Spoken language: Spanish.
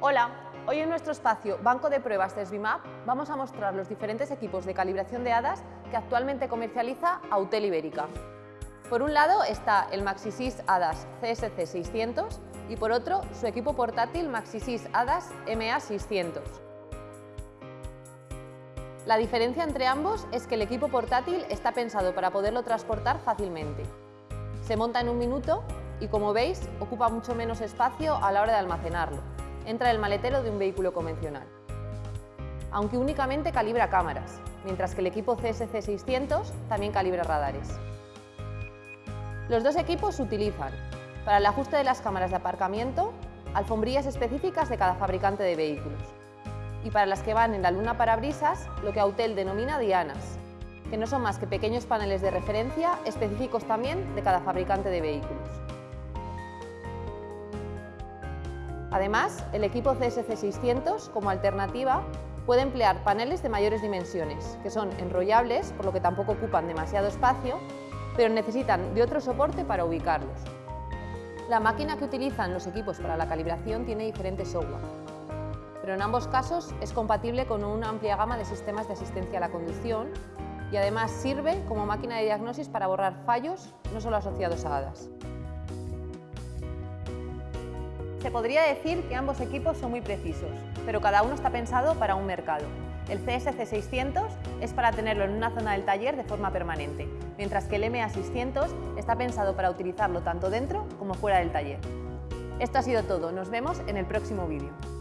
Hola, hoy en nuestro espacio Banco de Pruebas de SBIMAP vamos a mostrar los diferentes equipos de calibración de hadas que actualmente comercializa Autel Ibérica. Por un lado está el MaxiSys HADAS CSC 600 y por otro su equipo portátil MaxiSys HADAS MA 600. La diferencia entre ambos es que el equipo portátil está pensado para poderlo transportar fácilmente. Se monta en un minuto y, como veis, ocupa mucho menos espacio a la hora de almacenarlo. Entra en el maletero de un vehículo convencional. Aunque únicamente calibra cámaras, mientras que el equipo CSC 600 también calibra radares. Los dos equipos utilizan, para el ajuste de las cámaras de aparcamiento, alfombrillas específicas de cada fabricante de vehículos y para las que van en la luna parabrisas, lo que Autel denomina dianas, que no son más que pequeños paneles de referencia específicos también de cada fabricante de vehículos. Además, el equipo CSC 600, como alternativa, puede emplear paneles de mayores dimensiones, que son enrollables, por lo que tampoco ocupan demasiado espacio, pero necesitan de otro soporte para ubicarlos. La máquina que utilizan los equipos para la calibración tiene diferentes software, pero en ambos casos es compatible con una amplia gama de sistemas de asistencia a la conducción y además sirve como máquina de diagnosis para borrar fallos no solo asociados a HADAS. Se podría decir que ambos equipos son muy precisos, pero cada uno está pensado para un mercado. El CSC 600 es para tenerlo en una zona del taller de forma permanente, mientras que el MA 600 está pensado para utilizarlo tanto dentro como fuera del taller. Esto ha sido todo, nos vemos en el próximo vídeo.